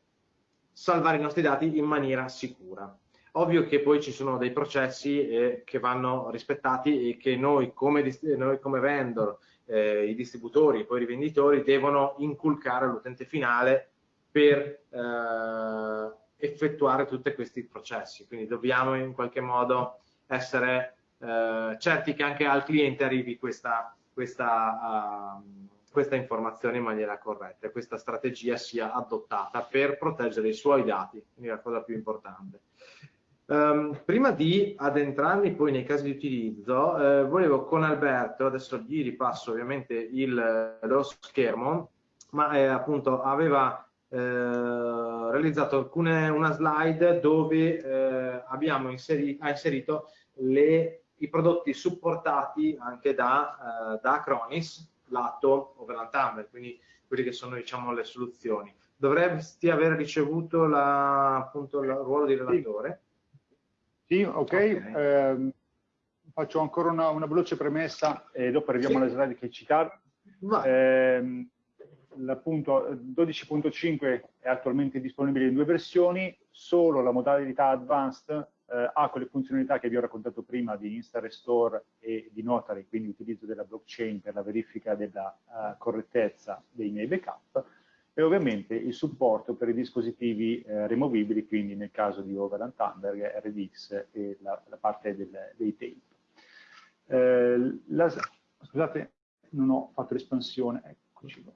salvare i nostri dati in maniera sicura. Ovvio che poi ci sono dei processi eh, che vanno rispettati e che noi come, noi come vendor, eh, i distributori poi i rivenditori devono inculcare all'utente finale per eh, effettuare tutti questi processi. Quindi dobbiamo in qualche modo essere eh, certi che anche al cliente arrivi questa, questa uh, questa informazione in maniera corretta e questa strategia sia adottata per proteggere i suoi dati, quindi la cosa più importante. Um, prima di addentrarmi poi nei casi di utilizzo, eh, volevo con Alberto, adesso gli ripasso ovviamente il, lo schermo, ma eh, appunto aveva eh, realizzato alcune, una slide dove eh, abbiamo inseri, ha inserito le, i prodotti supportati anche da, eh, da Acronis, lato Overland Tumblr, quindi quelle che sono diciamo, le soluzioni. Dovresti aver ricevuto la, appunto, il ruolo di relatore? Sì, sì ok. okay. Eh, faccio ancora una, una, veloce premessa e dopo arriviamo sì. alle slide che citare. Eh, L'appunto 12.5 è attualmente disponibile in due versioni, solo la modalità advanced eh, ha quelle funzionalità che vi ho raccontato prima di Insta Restore e di Notary, quindi utilizzo della blockchain per la verifica della uh, correttezza dei miei backup, e ovviamente il supporto per i dispositivi eh, removibili, quindi nel caso di Overland Thunberg, RDX e la, la parte del, dei tape. Eh, la, scusate, non ho fatto l'espansione, eccoci qua.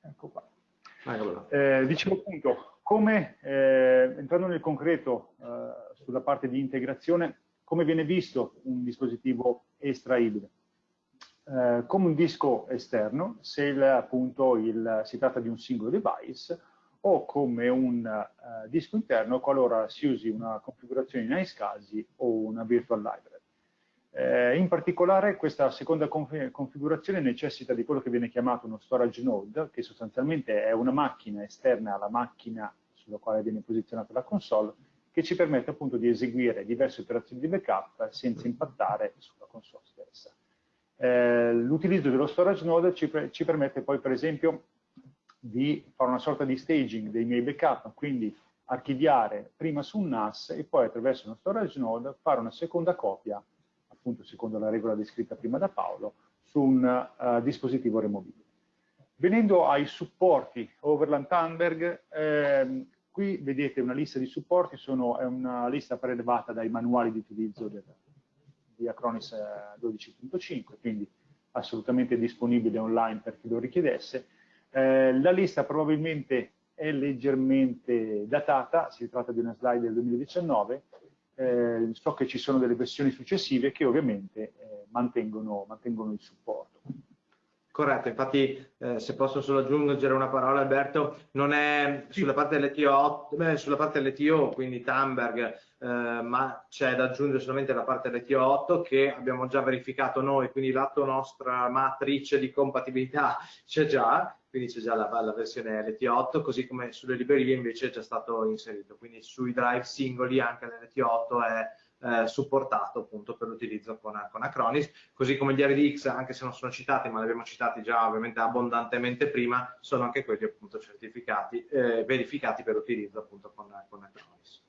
Ecco qua. Eh, dicevo appunto, come, eh, entrando nel concreto eh, sulla parte di integrazione, come viene visto un dispositivo estraibile? Eh, come un disco esterno, se il, appunto il, si tratta di un singolo device, o come un uh, disco interno qualora si usi una configurazione in iSCSI o una virtual library. Eh, in particolare questa seconda conf configurazione necessita di quello che viene chiamato uno storage node, che sostanzialmente è una macchina esterna alla macchina sulla quale viene posizionata la console, che ci permette appunto di eseguire diverse operazioni di backup senza impattare sulla console stessa. Eh, L'utilizzo dello storage node ci, ci permette poi per esempio di fare una sorta di staging dei miei backup, quindi archiviare prima su un NAS e poi attraverso uno storage node fare una seconda copia appunto secondo la regola descritta prima da Paolo, su un uh, dispositivo removibile. Venendo ai supporti Overland Thunberg, ehm, qui vedete una lista di supporti, sono, è una lista prelevata dai manuali di utilizzo del, di Acronis 12.5, eh, quindi assolutamente disponibile online per chi lo richiedesse. Eh, la lista probabilmente è leggermente datata, si tratta di una slide del 2019, eh, so che ci sono delle versioni successive che ovviamente eh, mantengono, mantengono, il supporto. Corretto, infatti eh, se posso solo aggiungere una parola Alberto, non è sulla parte dell'ETO, sulla parte dell'ETO quindi Tamberg eh, ma c'è da aggiungere solamente la parte LTO8 che abbiamo già verificato noi, quindi lato nostra matrice di compatibilità c'è già, quindi c'è già la, la, versione LT8, così come sulle librerie invece è già stato inserito, quindi sui drive singoli anche l'LT8 è eh, supportato appunto per l'utilizzo con, con, Acronis, così come gli RDX, anche se non sono citati, ma li abbiamo citati già ovviamente abbondantemente prima, sono anche quelli appunto certificati, eh, verificati per l'utilizzo appunto con, con Acronis.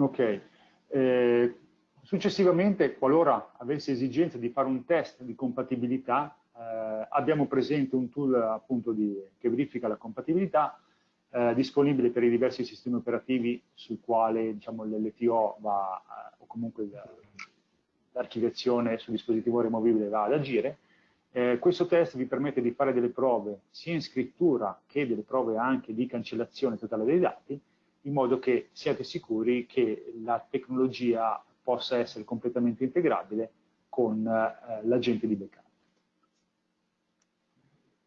Ok. Eh, successivamente, qualora avessi esigenza di fare un test di compatibilità, eh, abbiamo presente un tool appunto di, che verifica la compatibilità eh, disponibile per i diversi sistemi operativi sul quale diciamo, l'LTO va, eh, o comunque l'archiviazione sul dispositivo rimovibile va ad agire. Eh, questo test vi permette di fare delle prove sia in scrittura che delle prove anche di cancellazione totale dei dati, in modo che siate sicuri che la tecnologia possa essere completamente integrabile con eh, l'agente di backup.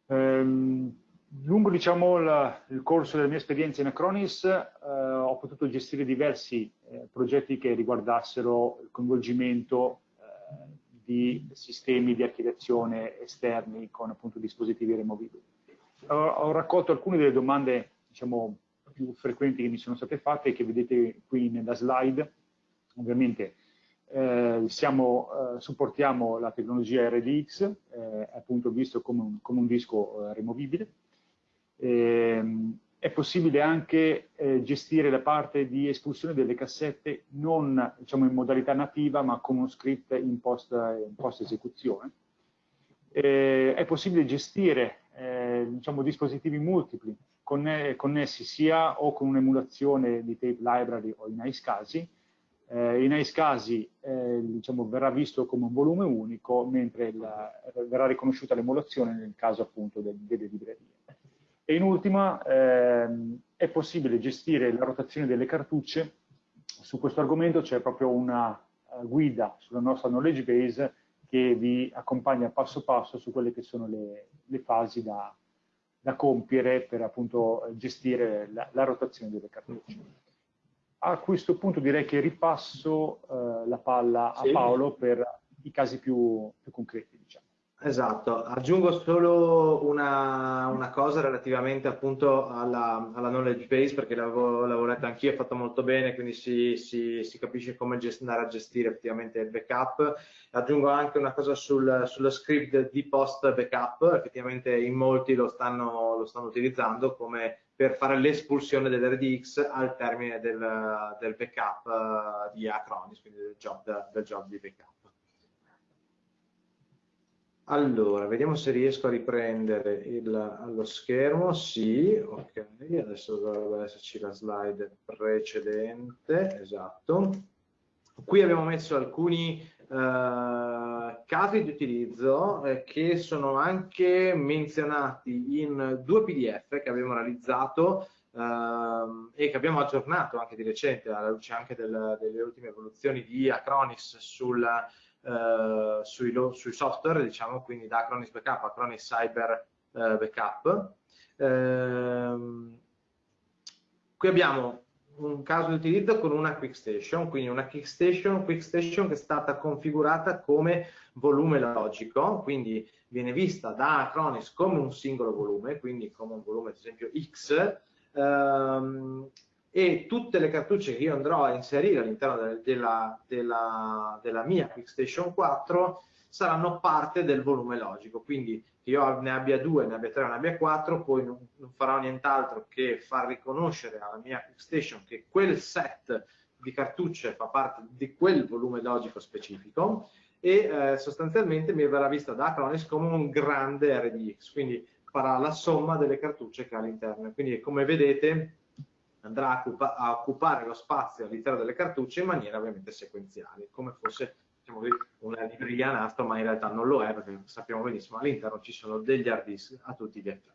Ehm, lungo diciamo, la, il corso della mia esperienza in Acronis eh, ho potuto gestire diversi eh, progetti che riguardassero il coinvolgimento eh, di sistemi di archiviazione esterni con appunto dispositivi rimovibili. Ho, ho raccolto alcune delle domande diciamo, più frequenti che mi sono state fatte che vedete qui nella slide. Ovviamente eh, siamo, eh, supportiamo la tecnologia RDX, eh, appunto visto come un, come un disco eh, rimovibile, Ehm, è possibile anche eh, gestire la parte di espulsione delle cassette non diciamo, in modalità nativa ma con uno script in post, in post esecuzione. Eh, è possibile gestire diciamo, dispositivi multipli conne connessi sia o con un'emulazione di tape library o in iSCSI. Eh, in iSCSI eh, diciamo, verrà visto come un volume unico mentre la, verrà riconosciuta l'emulazione nel caso appunto del, delle librerie. E in ultima ehm, è possibile gestire la rotazione delle cartucce. Su questo argomento c'è proprio una uh, guida sulla nostra knowledge base che vi accompagna passo passo su quelle che sono le, le fasi da, da, compiere per appunto gestire la, la, rotazione delle cartucce. A questo punto direi che ripasso uh, la palla a. Paolo per i casi più, più concreti. Diciamo. Esatto, aggiungo solo una, una cosa relativamente appunto alla, alla, knowledge base perché l'avevo lavorato anch'io, è fatto molto bene, quindi si, si, si capisce come andare a gestire effettivamente il backup. Aggiungo anche una cosa sul, sullo script di post backup, effettivamente in molti lo stanno, lo stanno utilizzando come per fare l'espulsione dell'RDX al termine del, del backup uh, di Acronis, quindi del job, del job di backup. Allora, vediamo se riesco a riprendere il, lo schermo. Sì, ok, adesso dovrebbe esserci la slide precedente, esatto. Qui abbiamo messo alcuni eh, casi di utilizzo eh, che sono anche menzionati in due PDF che abbiamo realizzato eh, e che abbiamo aggiornato anche di recente alla luce anche del, delle ultime evoluzioni di Acronis sul eh, sui, sui, software, diciamo, quindi da Acronis Backup a Acronis Cyber eh, Backup. Ehm, qui abbiamo un caso di utilizzo con una Quick Station, quindi una Quick Station che è stata configurata come volume logico, quindi viene vista da Acronis come un singolo volume, quindi come un volume ad esempio X, ehm, e tutte le cartucce che io andrò a inserire all'interno della, della, della, mia QuickStation 4 saranno parte del volume logico, quindi che io ne abbia due, ne abbia tre, ne abbia quattro, poi non, non farò nient'altro che far riconoscere alla mia QuickStation che quel set di cartucce fa parte di quel volume logico specifico e eh, sostanzialmente mi verrà vista da Acronis come un grande RDX, quindi farà la somma delle cartucce che ha all'interno. Quindi come vedete andrà a, occupa a occupare lo spazio all'interno delle cartucce in maniera ovviamente sequenziale, come fosse diciamo, una libreria nastro, ma in realtà non lo è perché sappiamo benissimo all'interno ci sono degli hard disk a tutti gli effetti.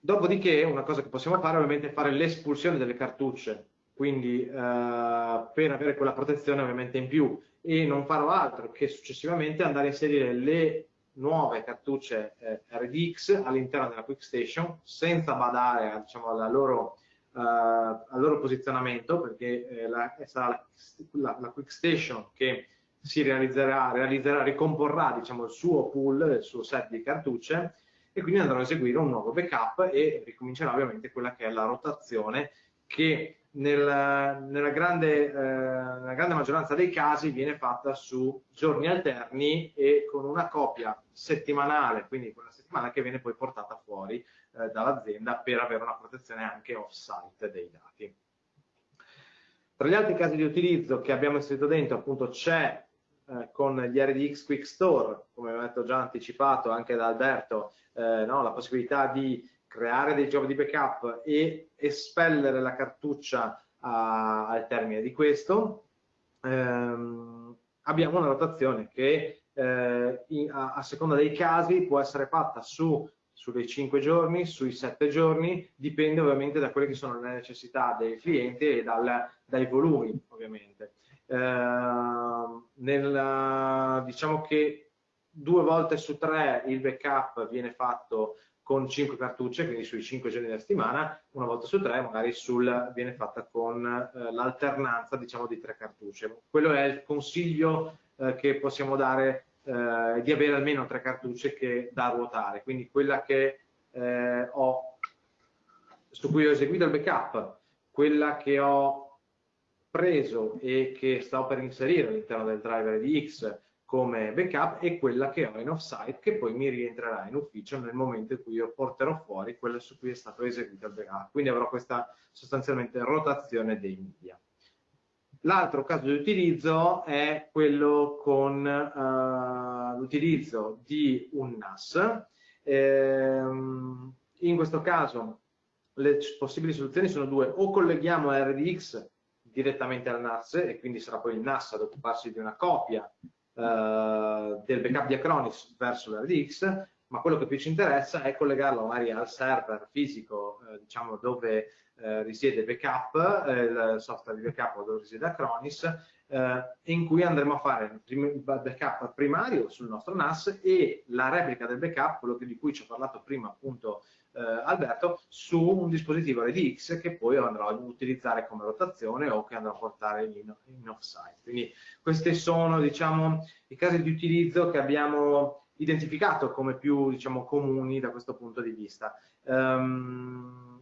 Dopodiché una cosa che possiamo fare ovviamente è fare l'espulsione delle cartucce, quindi eh, per avere quella protezione ovviamente in più e non farò altro che successivamente andare a inserire le nuove cartucce eh, RDX all'interno della Quick Station senza badare diciamo, alla loro al loro posizionamento perché eh, la, sarà la, la, Quick Station che si realizzerà, realizzerà ricomporrà diciamo, il suo pool, il suo set di cartucce e quindi andrò a eseguire un nuovo backup e ricomincerà ovviamente quella che è la rotazione che nel, nella, grande, eh, nella, grande, maggioranza dei casi viene fatta su giorni alterni e con una copia settimanale, quindi quella settimana che viene poi portata fuori eh, dall'azienda per avere una protezione anche off-site dei dati. Tra gli altri casi di utilizzo che abbiamo inserito dentro appunto c'è eh, con gli RDX Quick Store, come ho detto già anticipato anche da Alberto, eh, no, la possibilità di creare dei job di backup e espellere la cartuccia a, al termine di questo, ehm, abbiamo una rotazione che eh, in, a, a, seconda dei casi può essere fatta su, sulle 5 giorni, sui 7 giorni, dipende ovviamente da quelle che sono le necessità dei clienti e dal, dai volumi ovviamente. Eh, nel, diciamo che due volte su tre il backup viene fatto con 5 cartucce, quindi sui 5 giorni della settimana, una volta su tre magari sul, viene fatta con eh, l'alternanza diciamo di tre cartucce. Quello è il consiglio eh, che possiamo dare eh, di avere almeno tre cartucce che da ruotare, quindi quella che eh, ho, su cui ho eseguito il backup, quella che ho preso e che sto per inserire all'interno del driver di X come backup e quella che ho in offsite che poi mi rientrerà in ufficio nel momento in cui io porterò fuori quella su cui è stato eseguito il backup. Quindi avrò questa sostanzialmente rotazione dei media. L'altro caso di utilizzo è quello con uh, l'utilizzo di un NAS. Ehm, in questo caso le possibili soluzioni sono due, o colleghiamo RDX direttamente al NAS e quindi sarà poi il NAS ad occuparsi di una copia eh, del backup di Acronis verso l'RDX, ma quello che più ci interessa è collegarlo magari al server fisico, eh, diciamo dove eh, risiede backup, eh, il software di backup dove risiede Acronis, eh, in cui andremo a fare il backup primario sul nostro NAS e la replica del backup, quello di cui ci ho parlato prima appunto eh, Alberto, su un dispositivo RDX che poi andrò ad utilizzare come rotazione o che andrò a portare in, in offsite. Quindi questi sono diciamo, i casi di utilizzo che abbiamo identificato come più diciamo, comuni da questo punto di vista. Um,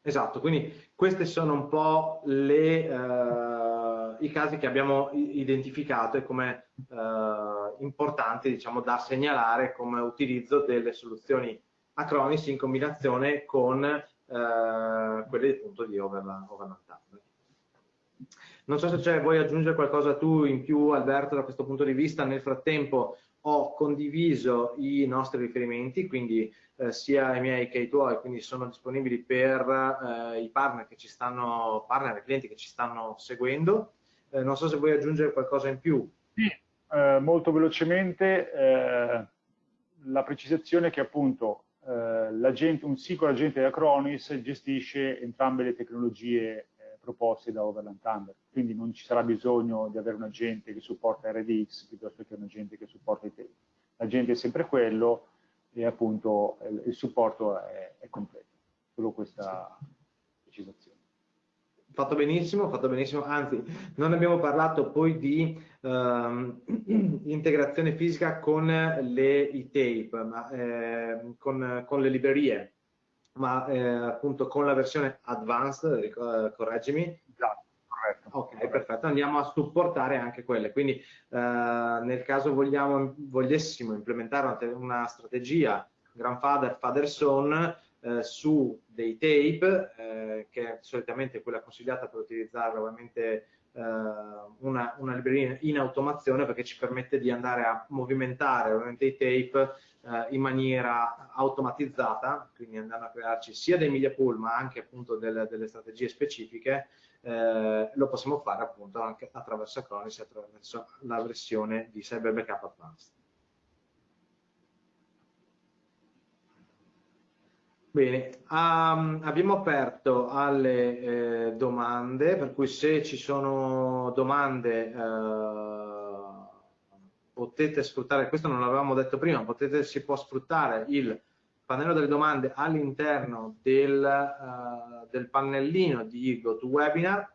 esatto, quindi questi sono un po' le, uh, i casi che abbiamo identificato e come uh, importanti diciamo, da segnalare come utilizzo delle soluzioni Acronis in combinazione con uh, quelle appunto di Overland Non so se vuoi aggiungere qualcosa tu in più Alberto da questo punto di vista, nel frattempo ho condiviso i nostri riferimenti, quindi eh, sia i miei che i tuoi, quindi sono disponibili per eh, i partner che ci stanno, partner e clienti che ci stanno seguendo. Eh, non so se vuoi aggiungere qualcosa in più. Sì, eh, molto velocemente eh, la precisazione che appunto eh, un singolo agente di Acronis gestisce entrambe le tecnologie proposte da Overland Thunder, quindi non ci sarà bisogno di avere un agente che supporta RDX piuttosto che un agente che supporta i tape. L'agente è sempre quello e appunto il supporto è, è completo, solo questa precisazione. Fatto benissimo, fatto benissimo, anzi non abbiamo parlato poi di uh, integrazione fisica con le, i tape, ma, eh, con, con le librerie ma eh, appunto con la versione advanced, correggimi. Esatto, corretto. Ok, corretto. perfetto, andiamo a supportare anche quelle, quindi eh, nel caso vogliamo, volessimo implementare una, una strategia grandfather, father son eh, su dei tape, eh, che è solitamente quella consigliata per utilizzare ovviamente eh, una, una libreria in automazione perché ci permette di andare a movimentare ovviamente i tape eh, in maniera automatizzata, quindi andando a crearci sia dei media pool ma anche appunto delle, delle strategie specifiche, eh, lo possiamo fare appunto anche attraverso Acronis, attraverso la versione di Cyber Backup Advanced. Bene, um, abbiamo aperto alle eh, domande, per cui se ci sono domande eh, potete sfruttare, questo non l'avevamo detto prima, potete, si può sfruttare il pannello delle domande all'interno del, uh, del pannellino di GoToWebinar.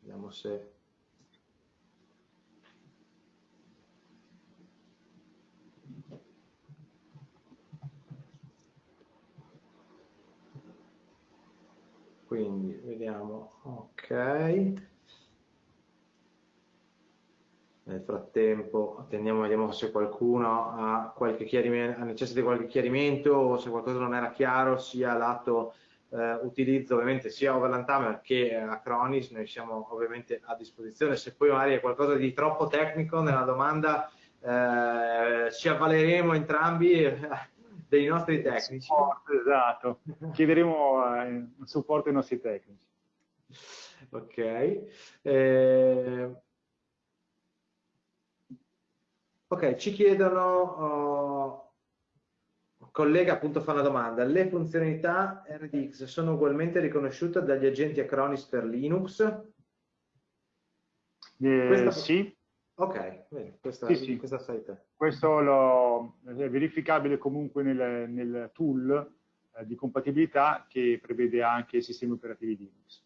Vediamo se quindi vediamo. Ok. Nel frattempo attendiamo vediamo se qualcuno ha qualche chiarimento ha necessità di qualche chiarimento o se qualcosa non era chiaro sia lato eh, utilizzo ovviamente sia Overland Tamer che Acronis. Noi siamo ovviamente a disposizione. Se poi magari è qualcosa di troppo tecnico nella domanda eh, ci avvaleremo entrambi dei nostri tecnici. Supporto, esatto, chiederemo eh, supporto ai nostri tecnici. Ok. Eh... Ok, ci chiedono, uh, collega appunto fa una domanda, le funzionalità RDX sono ugualmente riconosciute dagli agenti Acronis per Linux? Eh, Questa... Sì, Ok, bene, questa, sì, sì. questa te. Questo lo, è verificabile comunque nel, nel tool eh, di compatibilità che prevede anche i sistemi operativi Linux.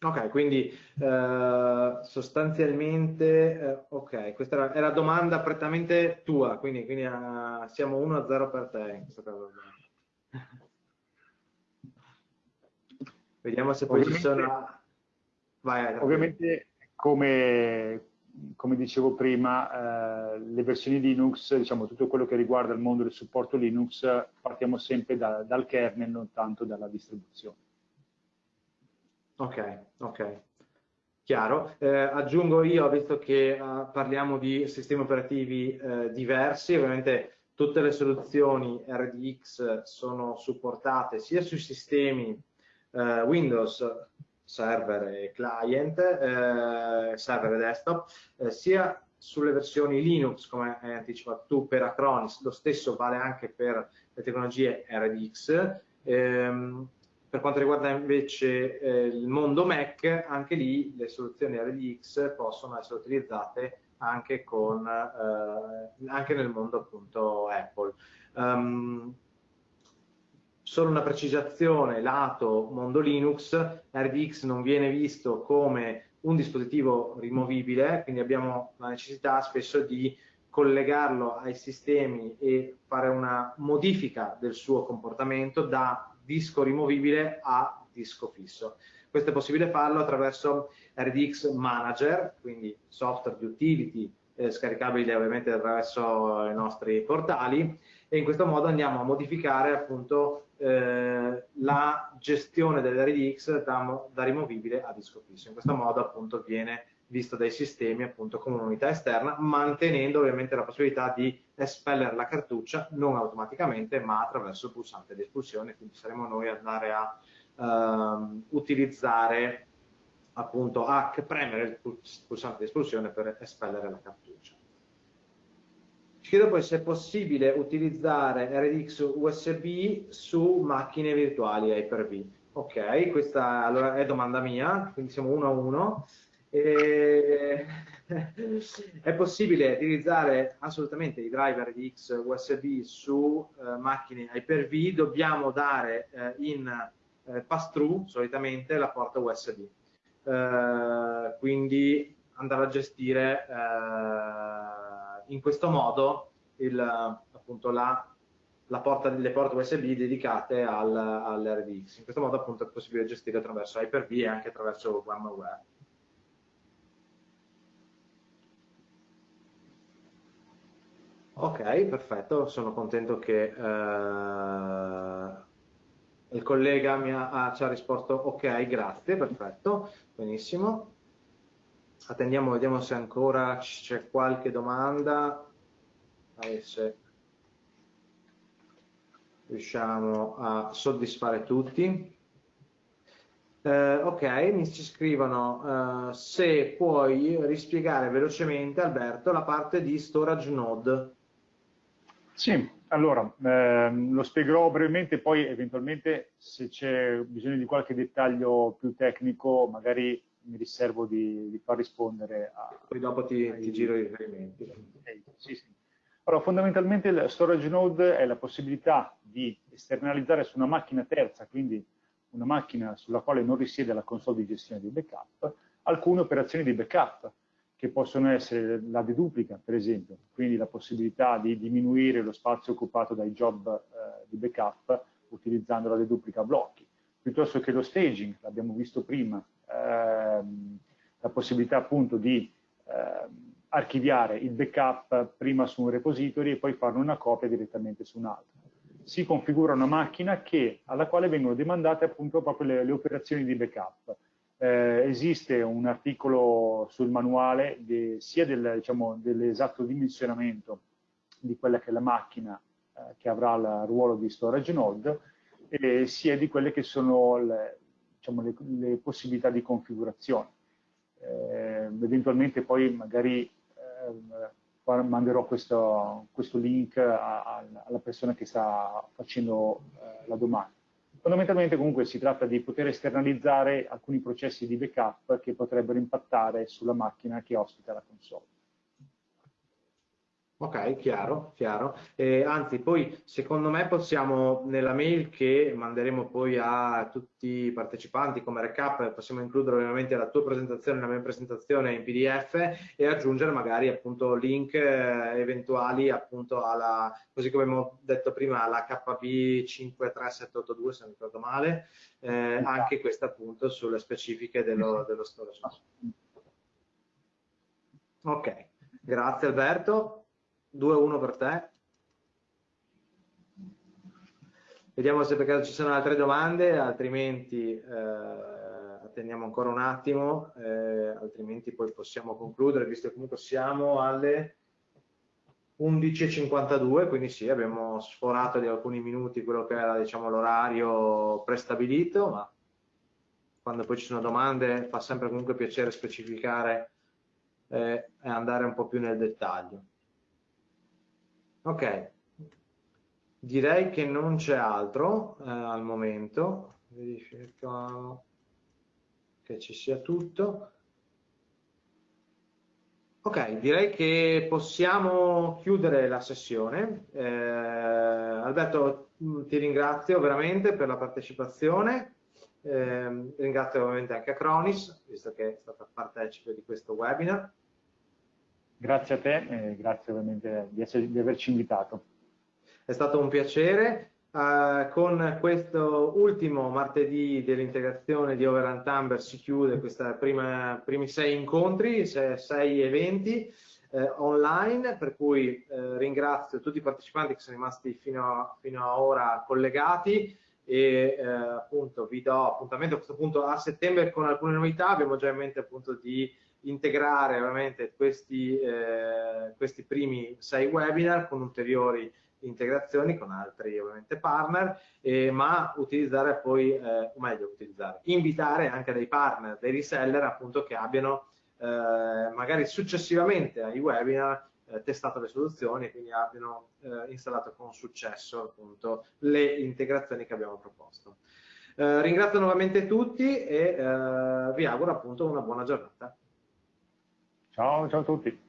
Ok, quindi eh, sostanzialmente, eh, ok, questa era, era, domanda prettamente tua, quindi, quindi uh, siamo 1-0 per te in questo caso. Vediamo se poi ovviamente, ci sono... Vai, ovviamente come, come dicevo prima, eh, le versioni Linux, diciamo tutto quello che riguarda il mondo del supporto Linux, partiamo sempre da, dal kernel, non tanto dalla distribuzione. Ok, ok. Chiaro. Eh, aggiungo io, visto che uh, parliamo di sistemi operativi eh, diversi, ovviamente tutte le soluzioni RDX sono supportate sia sui sistemi eh, Windows server e client, eh, server e desktop, eh, sia sulle versioni Linux, come hai anticipato tu, per Acronis, lo stesso vale anche per le tecnologie RDX. Ehm, per quanto riguarda invece eh, il mondo Mac, anche lì le soluzioni RDX possono essere utilizzate anche, con, eh, anche nel mondo appunto Apple. Um, solo una precisazione lato mondo Linux, RDX non viene visto come un dispositivo rimovibile, quindi abbiamo la necessità spesso di collegarlo ai sistemi e fare una modifica del suo comportamento da disco rimovibile a disco fisso. Questo è possibile farlo attraverso RDX Manager, quindi software di utility eh, scaricabile ovviamente attraverso i nostri portali e in questo modo andiamo a modificare appunto eh, la gestione dell'RDX da, da, rimovibile a disco fisso. In questo modo appunto viene visto dai sistemi appunto come un'unità esterna, mantenendo ovviamente la possibilità di espellere la cartuccia non automaticamente ma attraverso il pulsante di espulsione, quindi saremo noi ad andare a uh, utilizzare appunto a premere il pulsante di espulsione per espellere la cartuccia. Chiedo poi se è possibile utilizzare RDX USB su macchine virtuali Hyper-V. Ok, questa allora è domanda mia, quindi siamo uno a uno. E... è possibile utilizzare assolutamente i driver RDX USB su eh, macchine Hyper-V, dobbiamo dare eh, in eh, pass-through solitamente la porta USB. Eh, quindi andare a gestire eh, in questo modo il, appunto, la, la porta, le porte USB dedicate al, all'RDX. In questo modo appunto è possibile gestire attraverso Hyper-V e anche attraverso VMware. Ok, perfetto, sono contento che eh, il collega mi ha, ci ha risposto ok, grazie, perfetto, benissimo attendiamo, vediamo se ancora c'è qualche domanda, se riusciamo a soddisfare tutti. Eh, ok, mi ci scrivono uh, se puoi rispiegare velocemente, Alberto, la parte di storage node. Sì, allora, ehm, lo spiegherò brevemente, poi eventualmente se c'è bisogno di qualche dettaglio più tecnico, magari mi riservo di, di far rispondere a... Poi dopo ti, ai... ti giro i riferimenti. Sì, sì. Allora, fondamentalmente il storage node è la possibilità di esternalizzare su una macchina terza, quindi una macchina sulla quale non risiede la console di gestione di backup, alcune operazioni di backup, che possono essere la deduplica, per esempio, quindi la possibilità di diminuire lo spazio occupato dai job eh, di backup utilizzando la deduplica a blocchi, piuttosto che lo staging, l'abbiamo visto prima, ehm, la possibilità appunto di ehm, archiviare il backup prima su un repository e poi farne una copia direttamente su un altro. Si configura una macchina che, alla quale vengono demandate appunto proprio le, le operazioni di backup eh, esiste un articolo sul manuale de, sia del, diciamo, dell'esatto dimensionamento di quella che è la macchina eh, che avrà il ruolo di storage node, e sia di quelle che sono le, diciamo, le, le possibilità di configurazione. Eh, eventualmente poi magari ehm, manderò questo, questo link a, a, alla persona che sta facendo eh, la domanda. Fondamentalmente comunque si tratta di poter esternalizzare alcuni processi di backup che potrebbero impattare sulla macchina che ospita la console. Ok, chiaro, chiaro. Eh, anzi, poi secondo me possiamo nella mail che manderemo poi a tutti i partecipanti come recap, possiamo includere ovviamente la tua presentazione, la mia presentazione in PDF e aggiungere magari appunto link eh, eventuali appunto alla, così come abbiamo detto prima, alla KB 53782 se non ricordo male, eh, anche questa appunto sulle specifiche dello, dello storage. Ok, grazie Alberto. 2-1 per te. Vediamo se per caso ci sono altre domande, altrimenti eh, attendiamo ancora un attimo, eh, altrimenti poi possiamo concludere, visto che comunque siamo alle 11.52, quindi sì, abbiamo sforato di alcuni minuti quello che era diciamo, l'orario prestabilito, ma quando poi ci sono domande fa sempre comunque piacere specificare eh, e andare un po' più nel dettaglio. Ok, direi che non c'è altro eh, al momento, verifichiamo che ci sia tutto. Ok, direi che possiamo chiudere la sessione. Eh, Alberto, mm, ti ringrazio veramente per la partecipazione. Eh, ringrazio ovviamente anche Acronis, visto che è stata partecipe di questo webinar. Grazie a te e grazie ovviamente di, essere, di averci invitato. È stato un piacere. Uh, con questo ultimo martedì dell'integrazione di Over Amber si chiude questi primi sei incontri, sei, sei eventi eh, online, per cui eh, ringrazio tutti i partecipanti che sono rimasti fino a, fino a ora collegati e eh, appunto vi do appuntamento a questo punto a settembre con alcune novità, abbiamo già in mente appunto di integrare ovviamente questi, eh, questi primi sei webinar con ulteriori integrazioni con altri ovviamente partner, eh, ma utilizzare poi, eh, o meglio utilizzare, invitare anche dei partner, dei reseller appunto che abbiano eh, magari successivamente ai webinar eh, testato le soluzioni e quindi abbiano eh, installato con successo appunto le integrazioni che abbiamo proposto. Eh, ringrazio nuovamente tutti e vi auguro appunto una buona giornata. Ciao, ciao a tutti.